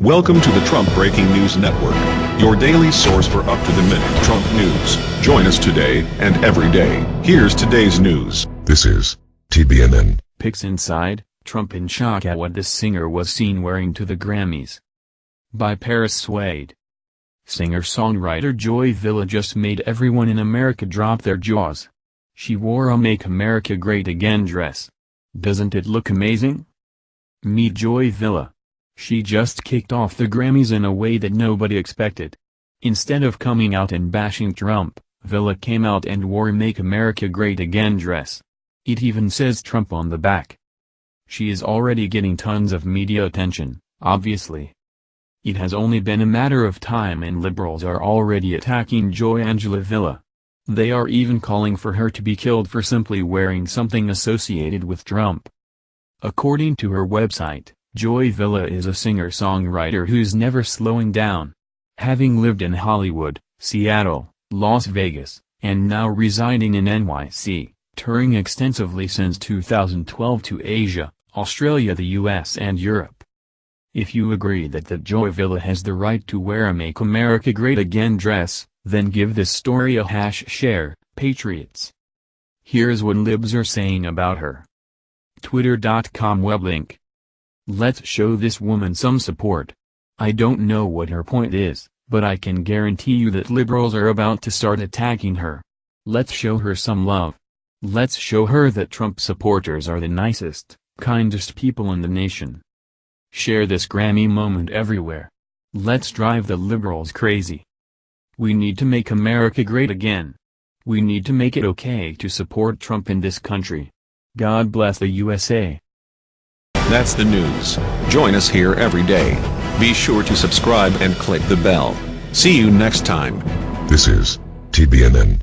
Welcome to the Trump Breaking News Network, your daily source for up-to-the-minute Trump news. Join us today and every day. Here's today's news. This is TBNN. Pics inside, Trump in shock at what this singer was seen wearing to the Grammys. By Paris Swade. Singer-songwriter Joy Villa just made everyone in America drop their jaws. She wore a Make America Great Again dress. Doesn't it look amazing? Meet Joy Villa. She just kicked off the Grammys in a way that nobody expected. Instead of coming out and bashing Trump, Villa came out and wore Make America Great Again dress. It even says Trump on the back. She is already getting tons of media attention, obviously. It has only been a matter of time and liberals are already attacking Joy Angela Villa. They are even calling for her to be killed for simply wearing something associated with Trump. According to her website, Joy Villa is a singer-songwriter who's never slowing down. Having lived in Hollywood, Seattle, Las Vegas, and now residing in NYC, touring extensively since 2012 to Asia, Australia the US and Europe. If you agree that that Joy Villa has the right to wear a Make America Great Again dress, then give this story a hash share, Patriots. Here's what libs are saying about her. Twitter.com web link. Let's show this woman some support. I don't know what her point is, but I can guarantee you that liberals are about to start attacking her. Let's show her some love. Let's show her that Trump supporters are the nicest, kindest people in the nation. Share this Grammy moment everywhere. Let's drive the liberals crazy. We need to make America great again. We need to make it okay to support Trump in this country. God bless the USA. That's the news. Join us here every day. Be sure to subscribe and click the bell. See you next time. This is TBNN.